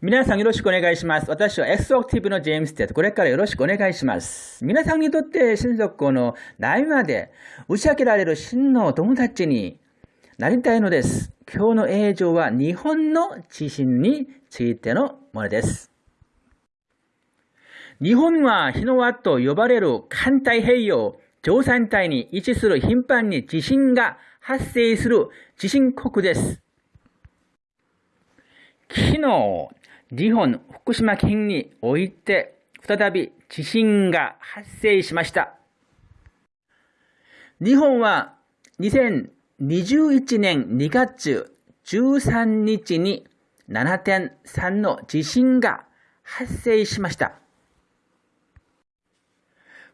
皆さんよろしくお願いします。私は X アクティブのジェームステッド。これからよろしくお願いします。皆さんにとって親族の悩みまで打ち明けられる真の友達になりたいのです。今日の映像は日本の地震についてのものです。日本は日の輪と呼ばれる環太平洋上山帯に位置する頻繁に地震が発生する地震国です。昨日、日本福島県において再び地震が発生しました。日本は2021年2月13日に7.3の地震が発生しました。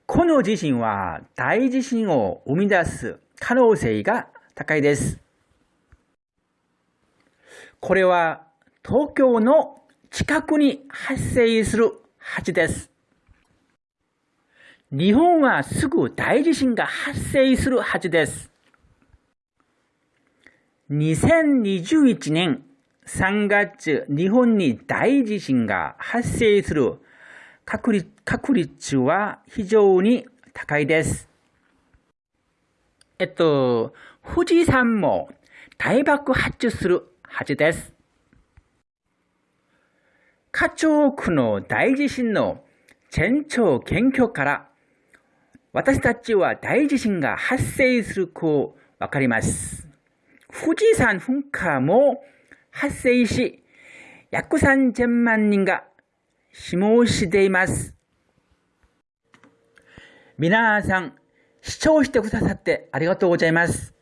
この地震は大地震を生み出す可能性が高いです。これは東京の近くに発生するはずです。日本はすぐ大地震が発生するはずです。2021年3月、日本に大地震が発生する確率確率は非常に高いです。えっと、富士山も大爆発するはずです。課長区の大地震の前兆研究から私たちは大地震が発生するとわかります。富士山噴火も発生し、約3000万人が死亡しています。皆さん、視聴してくださってありがとうございます。